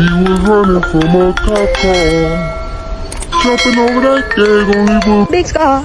He was running from a cop car. Jumping over that gag on his Big scar.